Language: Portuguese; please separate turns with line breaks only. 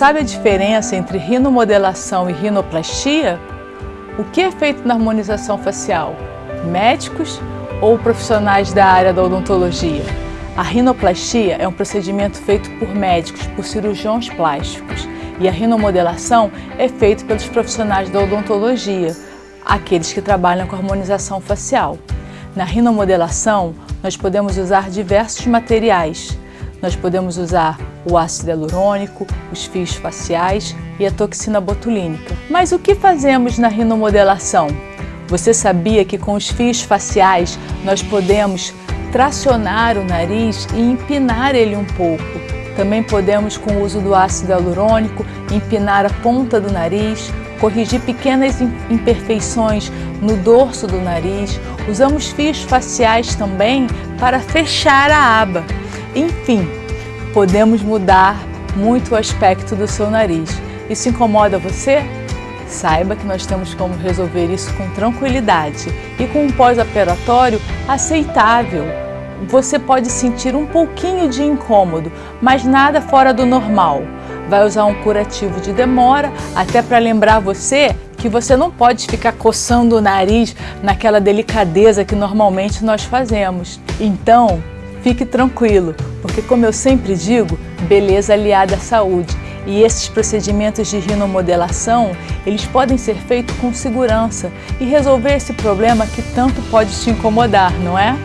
sabe a diferença entre rinomodelação e rinoplastia? O que é feito na harmonização facial? Médicos ou profissionais da área da odontologia? A rinoplastia é um procedimento feito por médicos, por cirurgiões plásticos, e a rinomodelação é feito pelos profissionais da odontologia, aqueles que trabalham com harmonização facial. Na rinomodelação, nós podemos usar diversos materiais. Nós podemos usar o ácido hialurônico, os fios faciais e a toxina botulínica. Mas o que fazemos na rinomodelação? Você sabia que com os fios faciais nós podemos tracionar o nariz e empinar ele um pouco. Também podemos, com o uso do ácido hialurônico, empinar a ponta do nariz, corrigir pequenas imperfeições no dorso do nariz. Usamos fios faciais também para fechar a aba. Enfim, podemos mudar muito o aspecto do seu nariz. Isso incomoda você? Saiba que nós temos como resolver isso com tranquilidade e com um pós-operatório aceitável. Você pode sentir um pouquinho de incômodo, mas nada fora do normal. Vai usar um curativo de demora, até para lembrar você que você não pode ficar coçando o nariz naquela delicadeza que normalmente nós fazemos. Então, fique tranquilo, porque como eu sempre digo, beleza aliada à saúde. E esses procedimentos de rinomodelação, eles podem ser feitos com segurança e resolver esse problema que tanto pode te incomodar, não é?